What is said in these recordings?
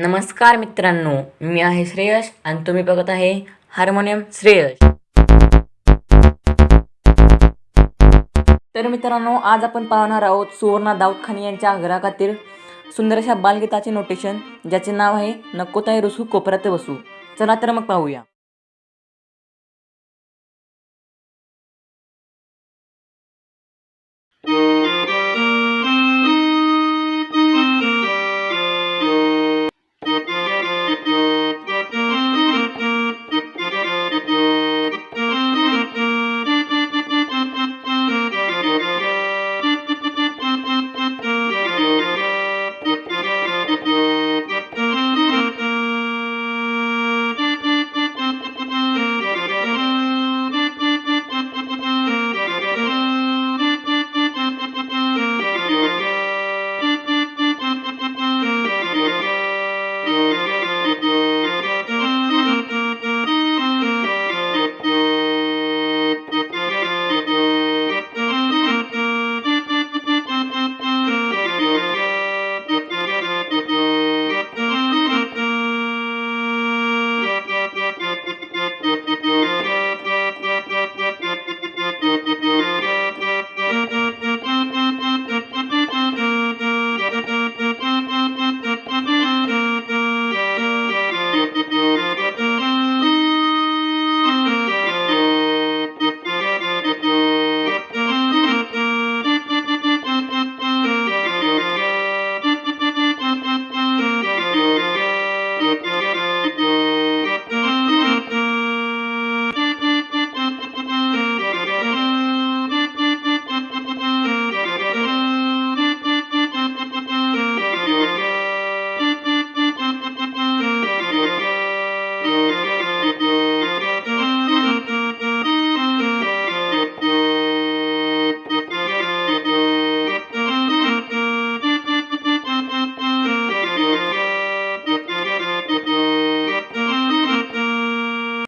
नमस्कार मित्रांनो मी आहे श्रेयश आणि तुम्ही बघत आहे हार्मोनियम श्रेयश. तर मित्रांनो आज आपण पाहणार आहोत सुवर्णा दाऊद खान यांच्या ग्राहकातील सुंदर अशा बालगीताचे नोटेशन ज्याचे नाव आहे नकोताई रुसू कोपऱ्यात बसू. चला तर मग पाहूया.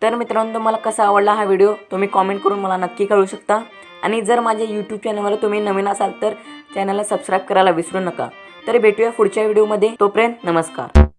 तर मित्रांनो तुम्हाला कसा आवडला हा व्हिडिओ तुम्ही कॉमेंट करून मला नक्की कळू शकता. आणि जर माझ्या यूट्यूब चॅनलवर तुम्ही नवीन असाल तर चॅनलला सबस्क्राईब करायला विसरू नका. तर भेटूया पुढच्या व्हिडिओमध्ये तोपर्यंत नमस्कार.